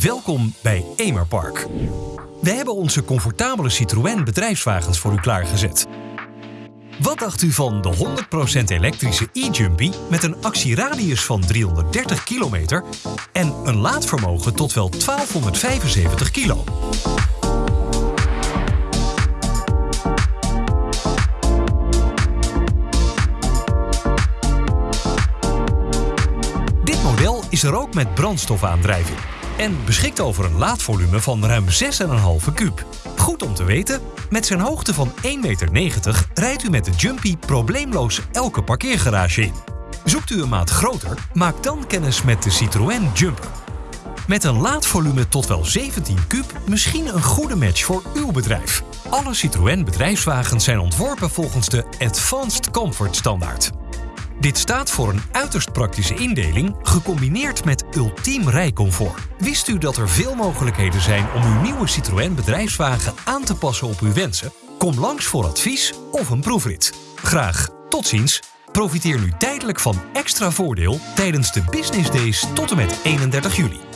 Welkom bij Emerpark. We hebben onze comfortabele Citroën bedrijfswagens voor u klaargezet. Wat dacht u van de 100% elektrische e-Jumpy met een actieradius van 330 kilometer en een laadvermogen tot wel 1275 kilo? Dit model is er ook met brandstofaandrijving en beschikt over een laadvolume van ruim 6,5 kuub. Goed om te weten, met zijn hoogte van 1,90 meter rijdt u met de Jumpy probleemloos elke parkeergarage in. Zoekt u een maat groter? Maak dan kennis met de Citroën Jumper. Met een laadvolume tot wel 17 kuub misschien een goede match voor uw bedrijf. Alle Citroën bedrijfswagens zijn ontworpen volgens de Advanced Comfort standaard. Dit staat voor een uiterst praktische indeling, gecombineerd met ultiem rijcomfort. Wist u dat er veel mogelijkheden zijn om uw nieuwe Citroën bedrijfswagen aan te passen op uw wensen? Kom langs voor advies of een proefrit. Graag tot ziens. Profiteer nu tijdelijk van extra voordeel tijdens de Business Days tot en met 31 juli.